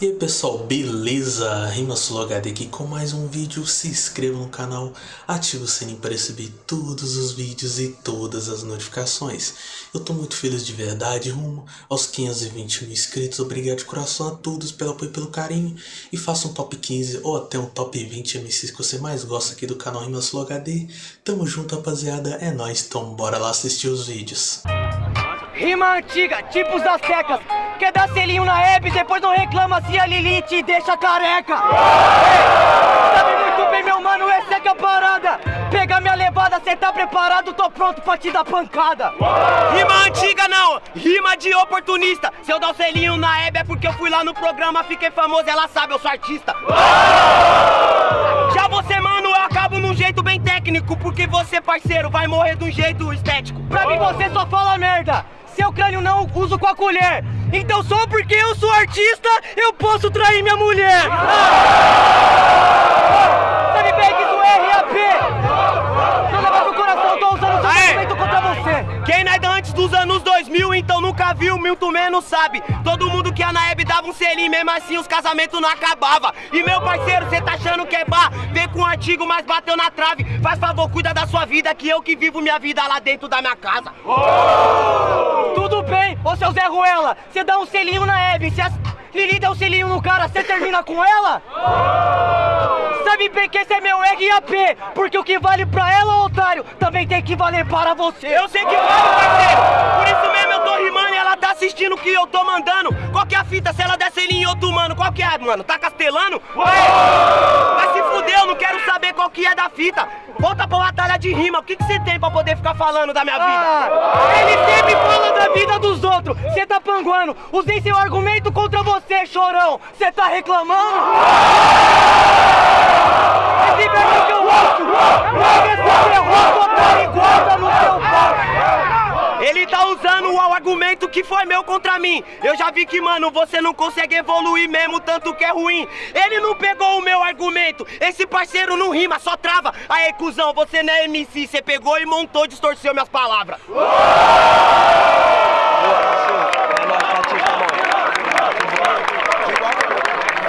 E aí pessoal, beleza? RimaSuloHD aqui com mais um vídeo, se inscreva no canal, ative o sininho para receber todos os vídeos e todas as notificações. Eu tô muito feliz de verdade, rumo aos 520 mil inscritos, obrigado de coração a todos pelo apoio e pelo carinho. E faça um top 15 ou até um top 20 MCs que você mais gosta aqui do canal RimaSuloHD. Tamo junto rapaziada, é nóis, então bora lá assistir os vídeos. Rima antiga, tipos das tecas. Quer dar selinho na Hebe, depois não reclama. Se a Lili te deixa careca. Ei, Sabe muito bem meu mano, essa é que é a parada. Pega minha levada, cê tá preparado, tô pronto pra te dar pancada. Rima antiga não, rima de oportunista. Se eu dar o selinho na Hebe é porque eu fui lá no programa, fiquei famoso, ela sabe, eu sou artista. Já você mano, eu acabo num jeito bem técnico Porque você parceiro, vai morrer de um jeito estético. Pra mim você só fala merda seu crânio não uso com a colher. Então só porque eu sou artista Eu posso trair minha mulher. Sabe bem que isso é RAP Não leva pro coração, tô usando o seu sentimento contra você Quem nasce antes dos anos 2000 Então nunca viu, muito menos sabe? Todo mundo que a Naeb dava um selinho Mesmo assim os casamentos não acabavam. E meu parceiro, cê tá achando que é bar? Vem com o antigo, mas bateu na trave. Faz favor, cuida da sua vida Que eu que vivo minha vida lá dentro da minha casa. Tudo bem, ô seu Zé Ruela, você dá um selinho na Hebe, a Lili dá um selinho no cara, você termina com ela? Sabe bem que esse é meu RAP, porque o que vale pra ela, otário, também tem que valer para você. Eu sei que vale, parceiro, por isso mesmo tá assistindo o que eu tô mandando. Qual que é a fita se ela der selinho em outro mano? Qual que é, mano? Tá castelando? Ué, vai se fuder, eu não quero saber qual que é da fita. Volta pra batalha de rima, o que que você tem pra poder ficar falando da minha vida? Ah, ele sempre fala da vida dos outros, você tá panguando. Usei seu argumento contra você, chorão. Você tá reclamando? Verbo que eu ouço, porque você errou, otário, e guarda no seu pau. Ele tá usando o argumento que foi meu contra mim. Eu já vi que, mano, você não consegue evoluir mesmo, tanto que é ruim. Ele não pegou o meu argumento. Esse parceiro não rima, só trava. Aí, cuzão, você não é MC. Você pegou e montou, distorceu minhas palavras.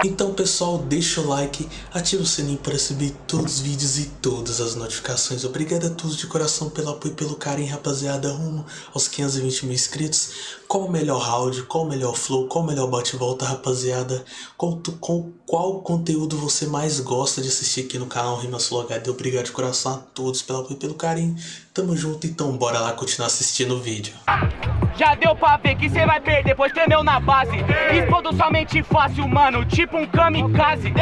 Então pessoal, deixa o like, ativa o sininho para receber todos os vídeos e todas as notificações. Obrigado a todos de coração pelo apoio e pelo carinho, rapaziada, rumo aos 520 mil inscritos. Qual o melhor round, qual o melhor flow, qual o melhor bate-volta, rapaziada? Qual, qual, qual conteúdo você mais gosta de assistir aqui no canal RimaSuloHD? Obrigado de coração a todos pelo apoio e pelo carinho. Tamo junto, então bora lá continuar assistindo o vídeo. Já deu pra ver que cê vai perder, pois tremeu na base. Explodo somente fácil, mano, tipo um kamikaze.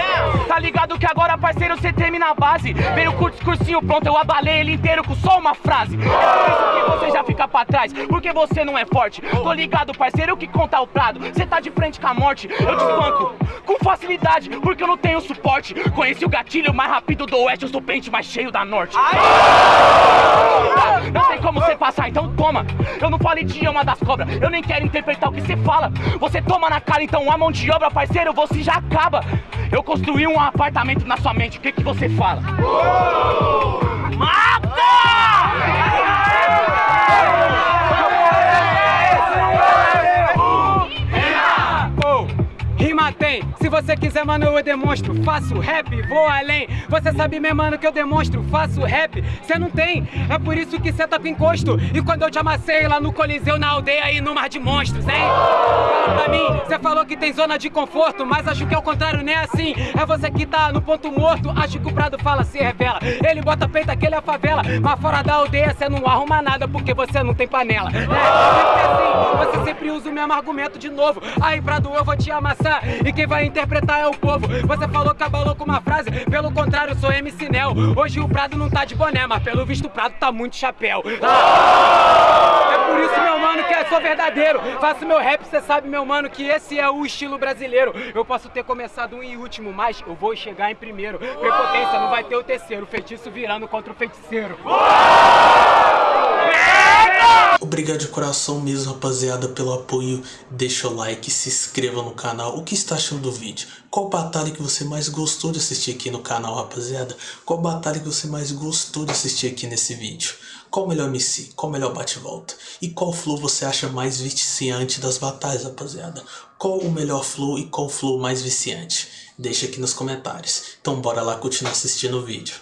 Tá ligado que agora, parceiro, cê treme na base. Veio com o discursinho pronto, eu abalei ele inteiro com só uma frase. É por isso que você já fica pra trás, porque você não é forte. Tô ligado, parceiro, que conta o prado. Cê tá de frente com a morte, eu te espanco Com facilidade, porque eu não tenho suporte. Conheci o gatilho mais rápido do oeste, eu sou pente mais cheio da norte. Não tem como você passar, então toma. Eu não falo idioma das cobras, eu nem quero interpretar o que você fala. Você toma na cara, então a mão de obra, parceiro, você já acaba. Eu construí um apartamento na sua mente, o que que você fala? Rima você quiser, mano, eu demonstro. Faço rap, vou além. Você sabe, meu mano, que eu demonstro. Faço rap, cê não tem. É por isso que cê tá com encosto. E quando eu te amassei lá no Coliseu, na aldeia e no Mar de Monstros, hein? Fala pra mim, cê falou que tem zona de conforto Mas acho que é o contrário, nem assim. É você que tá no ponto morto Acho que o Prado fala, se revela. Ele bota peito, aquele é a favela Mas fora da aldeia, cê não arruma nada Porque você não tem panela. É, sempre assim, você sempre usa o mesmo argumento de novo. Aí, Prado, eu vou te amassar. E quem vai interpretar é o povo. Você falou que abalou com uma frase. Pelo contrário, sou MC Nel. Hoje o Prado não tá de boné Mas pelo visto o Prado tá muito chapéu. Ah! É por isso, meu mano, que eu sou verdadeiro. Faço meu rap, cê sabe, meu mano Que esse é o estilo brasileiro. Eu posso ter começado um em último Mas eu vou chegar em primeiro. Prepotência, não vai ter o terceiro. Feitiço virando contra o feiticeiro Obrigado de coração mesmo, rapaziada, pelo apoio. Deixa o like, se inscreva no canal. O que está achando do vídeo? Qual batalha que você mais gostou de assistir aqui no canal, rapaziada? Qual batalha que você mais gostou de assistir aqui nesse vídeo? Qual o melhor MC? Qual o melhor bate-volta? E qual flow você acha mais viciante das batalhas, rapaziada? Qual o melhor flow e qual o flow mais viciante? Deixa aqui nos comentários. Então bora lá continuar assistindo o vídeo.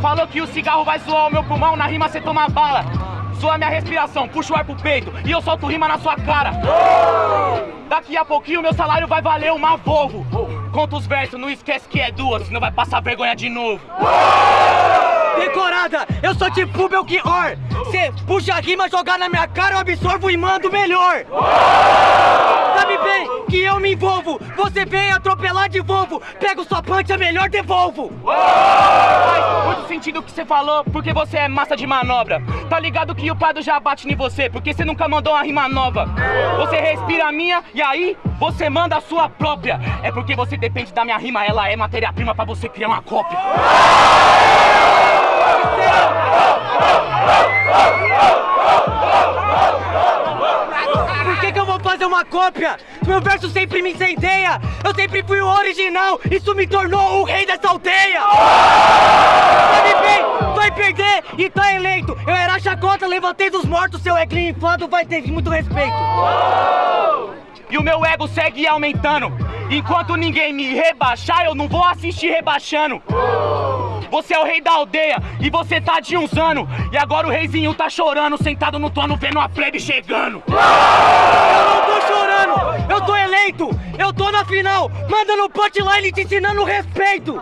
Falou que o cigarro vai zoar o meu pulmão, na rima você toma bala. Zoa minha respiração, puxa o ar pro peito e eu solto rima na sua cara. Daqui a pouquinho meu salário vai valer uma Volvo. Conta os versos, não esquece que é duas, senão vai passar vergonha de novo. Decorada, eu sou tipo Belchior. Cê puxa a rima, jogar na minha cara, eu absorvo e mando melhor. Sabe bem que eu me envolvo. Você vem atropelar de Volvo. Pego sua punch, é melhor devolvo. Faz muito sentido o que você falou, porque você é massa de manobra. Tá ligado que o Prado já bate em você, porque você nunca mandou uma rima nova. Você respira a minha e aí você manda a sua própria. É porque você depende da minha rima, ela é matéria-prima pra você criar uma cópia. Por que, que eu vou fazer uma cópia? Meu verso sempre me incendeia. Eu sempre fui o original. Isso me tornou o rei dessa aldeia. Sabe bem, vai perder e tá eleito. Eu era chacota, levantei dos mortos. Seu eglinho inflado vai ter muito respeito. E o meu ego segue aumentando. Enquanto ninguém me rebaixar, eu não vou assistir rebaixando. Você é o rei da aldeia e você tá de uns anos. E agora o reizinho tá chorando, sentado no trono, vendo a plebe chegando. Eu não tô chorando, eu tô eleito. Eu tô na final, mandando punchline te ensinando respeito.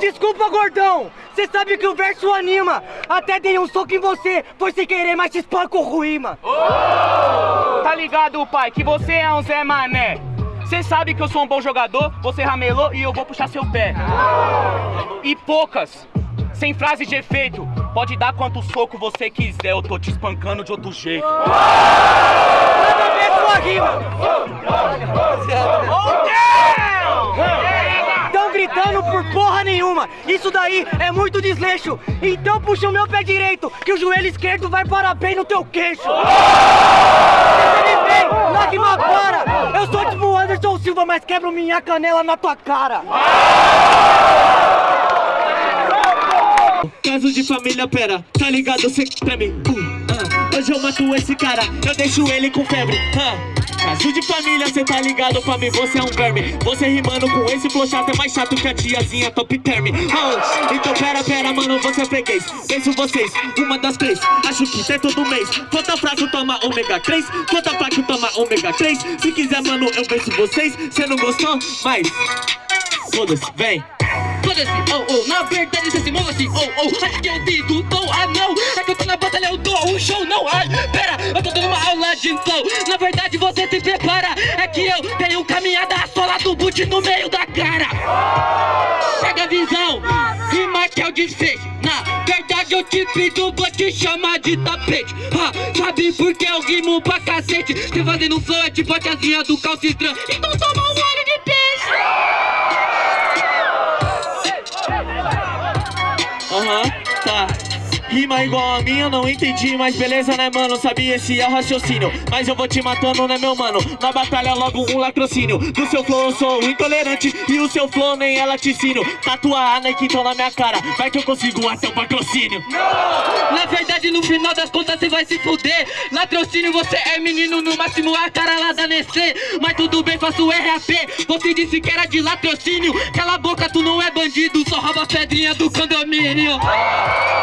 Desculpa, gordão. Você sabe que o verso anima. Até dei um soco em você, foi sem querer, mas te espanco o rima. Tá ligado, pai, que você é um Zé Mané. Você sabe que eu sou um bom jogador, você ramelou e eu vou puxar seu pé. E poucas, sem frase de efeito. Pode dar quanto soco você quiser, eu tô te espancando de outro jeito. Manda ver sua rima! Tão gritando por porra nenhuma! Isso daí é muito desleixo! Então puxa o meu pé direito, que o joelho esquerdo vai parar bem no teu queixo! Você me vem, na rima para! Eu sou Anderson Silva, mas quebro minha canela na tua cara! Caso de família, pera, tá ligado? Cê treme. Uh, ah. Hoje eu mato esse cara, eu deixo ele com febre. Ah. Caso de família, cê tá ligado? Pra mim você é um verme. Você rimando com esse flow chato é mais chato que a tiazinha top term. Ah. Então pera, pera, mano, você é freguês. Penso vocês, uma das três. Acho que cê todo mês. Conta fraco, toma ômega 3. Conta fraco, toma ômega 3. Se quiser, mano, eu venço vocês. Cê não gostou? Mas. Foda-se, vem. Foda-se, oh, oh, na verdade você se move assim, oh, oh. Acho que eu digo, tô, ah não. É que eu tô na batalha, eu dou um show, não, ai Pera, eu tô dando uma aula de flow. Na verdade você se prepara. É que eu tenho caminhada a sola do boot no meio da cara. Pega a visão, rima que é o desfecho Na verdade eu te pido, vou te chamar de tapete. Ha, Sabe por que eu rimo pra cacete? Cê fazendo flow é tipo a tiazinha do calcitran Então toma um olho de Rima igual a minha, eu não entendi, mas beleza, né, mano? Sabia esse é o raciocínio. Mas eu vou te matando, né, meu mano? Na batalha, logo um latrocínio. Do seu flow eu sou intolerante e o seu flow nem é laticínio. Tatuar a Nike então na minha cara, vai que eu consigo até o patrocínio. Não! Na verdade, no final das contas, você vai se fuder. Latrocínio, você é menino, no máximo a cara lá da Nestlé. Mas tudo bem, faço RAP. Você disse que era de latrocínio. Cala a boca, tu não é bandido, só rouba as pedrinhas do condomínio.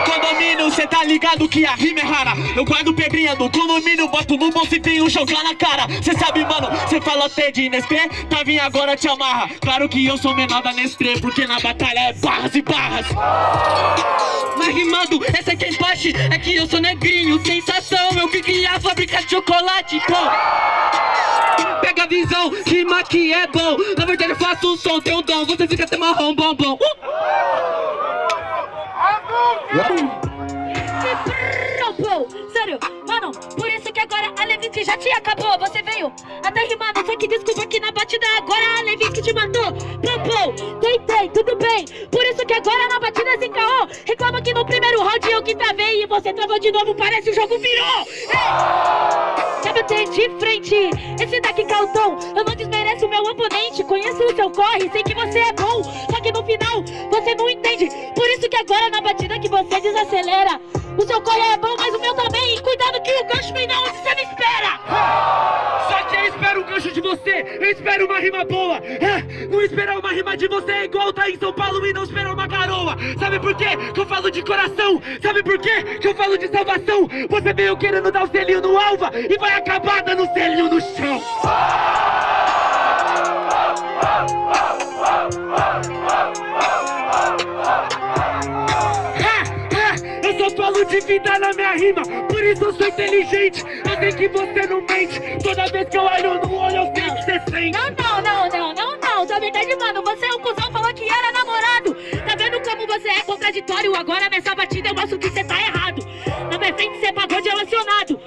Condomínio, cê tá ligado que a rima é rara. Eu guardo pedrinha do condomínio, boto no bolso e tenho um jogar na cara. Cê sabe, mano, cê fala até de Nestlé, tá vindo agora te amarra. Claro que eu sou menor da Nestlé, porque na batalha é barras e barras. Mas rimando, essa é empate, é que eu sou negrinho, sensação. Eu que criei a fábrica de chocolate, pô. Pega a visão, rima que é bom. Na verdade eu faço um som, tem um dom, você fica até marrom, bom, Levinsky já te acabou Você veio. Até rimando, só que desculpa que na batida. Agora a Levinsky te matou. Pô, tentei, tudo bem. Por isso que agora na batida se encaou Reclama que no primeiro round eu que travei E você travou de novo, parece o jogo virou. Ei! Quer bater de frente? Esse daqui Calton, eu não desmereço meu oponente Conheço o seu corre, sei que você é bom. Só que no final, você não entende Por isso que agora na batida que você desacelera O seu corre é bom, mas o meu também. E cuidado que o gancho vem da onde você não espera. Só que eu espero um gancho de você, eu espero uma rima boa. É, não esperar uma rima de você é igual tá em São Paulo e não esperar uma garoa. Sabe por quê? Que eu falo de coração. Sabe por quê? Que eu falo de salvação. Você veio querendo dar o selinho no alva e vai acabar dando o selinho no chão. Eu só falo de vida na minha rima, por isso eu sou inteligente. Eu sei que você não mente. Toda vez que eu olho no olho, eu sei que você sente. Não, não, não, não, não, não. Na verdade, mano, você é um cuzão, falou que era namorado. Tá vendo como você é contraditório? Agora nessa batida eu mostro que você tá errado. Na minha frente você pagou de relacionado.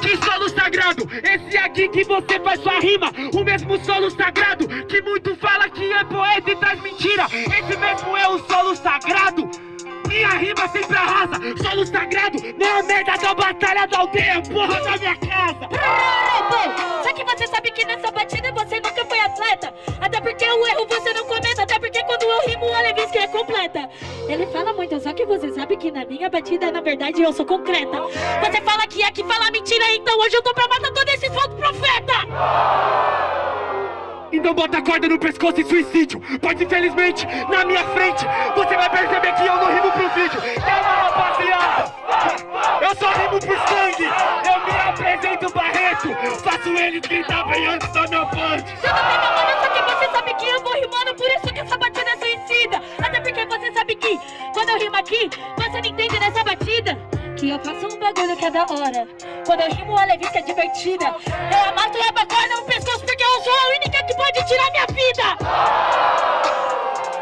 Que solo sagrado! Esse aqui que você faz sua rima, o mesmo solo sagrado que muito fala que é poeta e traz mentira. Esse mesmo é o solo sagrado. Minha rima sempre arrasa, solo sagrado, não é merda da batalha da aldeia, porra da minha casa. Pô, Só que você sabe que nessa batida você nunca foi atleta. Até porque o erro você não comenta. Até porque quando eu rimo, o É completa. Ele fala muito, só que você sabe que na minha batida, na verdade, eu sou concreta. Você fala que aqui fala mentira, então hoje eu tô pra matar todo esse falso profeta. Então bota a corda no pescoço e suicídio Pois infelizmente, na minha frente Você vai perceber que eu não rimo pro vídeo Calma rapaziada Eu só rimo por sangue Eu me apresento Barreto Faço eles gritar bem antes da minha parte Tudo bem, meu mano, só que você sabe que eu vou rimando, por isso que essa batida rimo aqui, você não entende nessa batida. Que eu faço um bagulho que é da hora. Quando eu rimo, a Levisca é divertida. Eu amasso a corda no pescoço porque eu sou a única que pode tirar minha vida.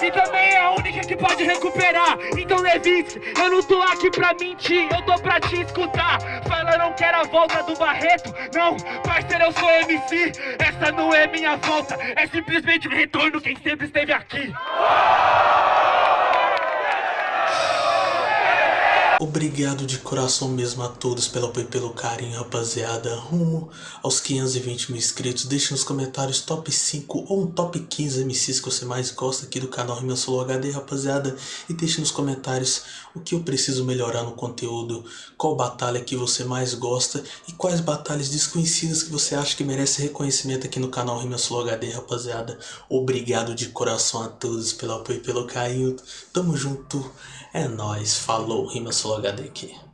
E também é a única que pode recuperar Então Levis, eu não tô aqui pra mentir Eu tô pra te escutar Fala não quero a volta do Barreto Não, parceiro eu sou MC Essa não é minha volta É simplesmente o retorno quem sempre esteve aqui Obrigado de coração mesmo a todos pelo apoio e pelo carinho, rapaziada. Rumo aos 520 mil inscritos. Deixe nos comentários top 5 ou um top 15 MCs que você mais gosta aqui do canal Rima Solo HD, rapaziada. E deixe nos comentários o que eu preciso melhorar no conteúdo, qual batalha que você mais gosta e quais batalhas desconhecidas que você acha que merece reconhecimento aqui no canal Rima Solo HD, rapaziada. Obrigado de coração a todos pelo apoio e pelo carinho. Tamo junto. É nóis, falou, Rima Solo HD aqui.